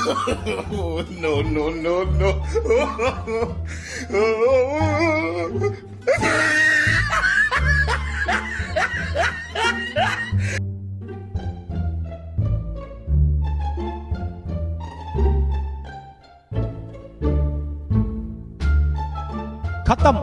no, no, no, no. खत्म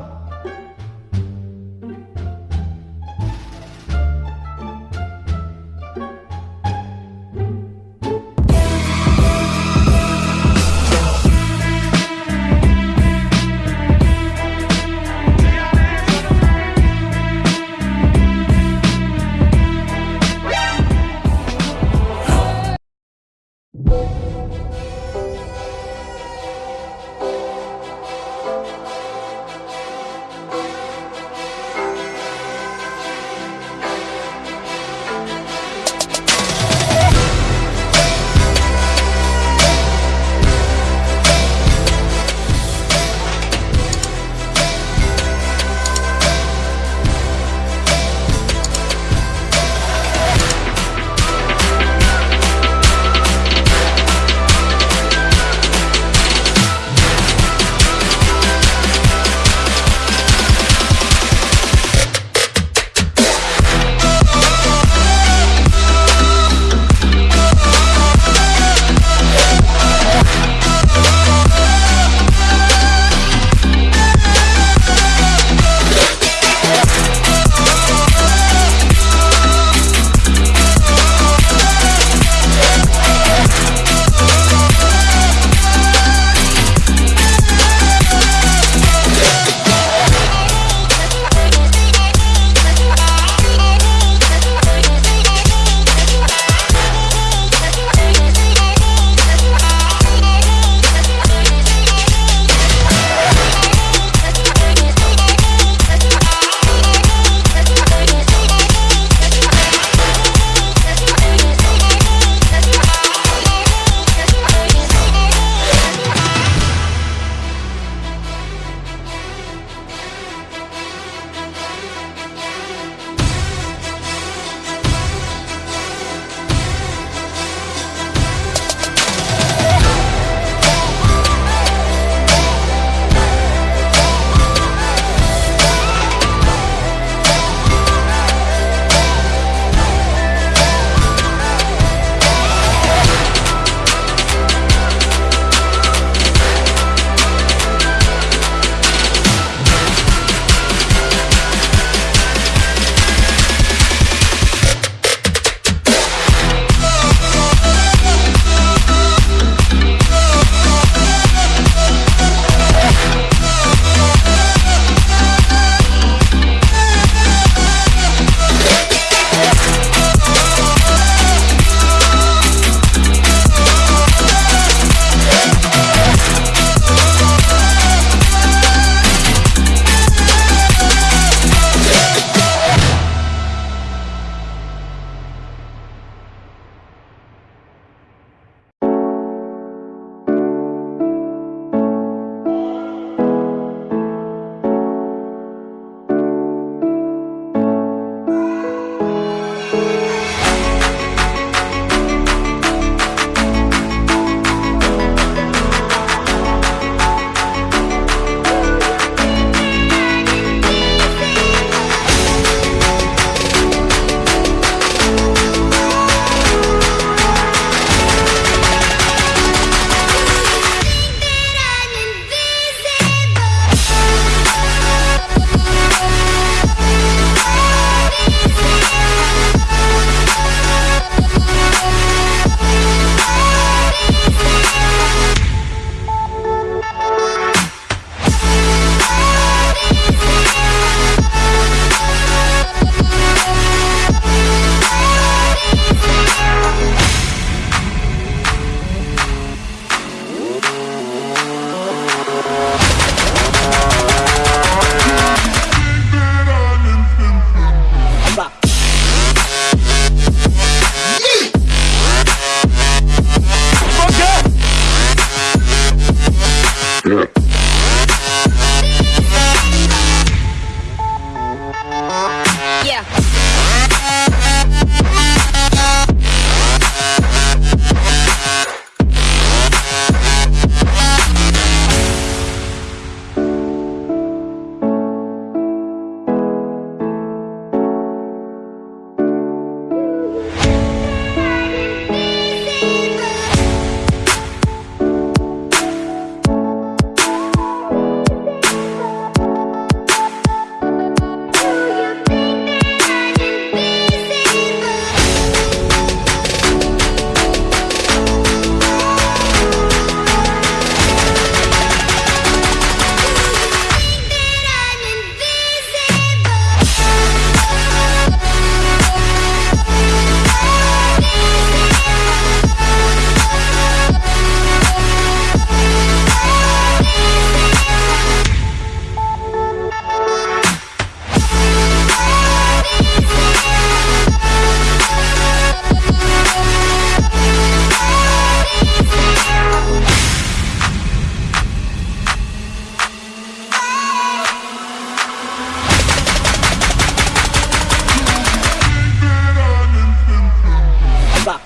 Bop.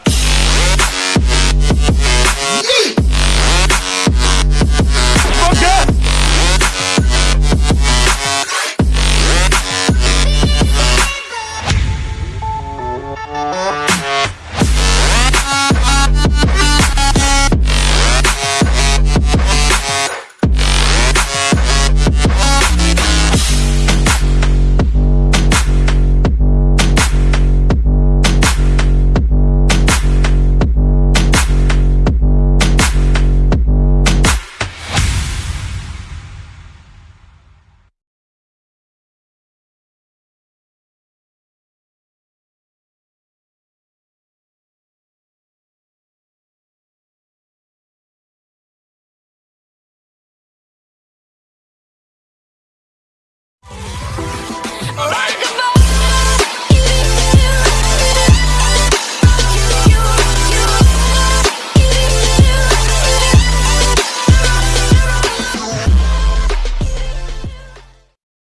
Yeah.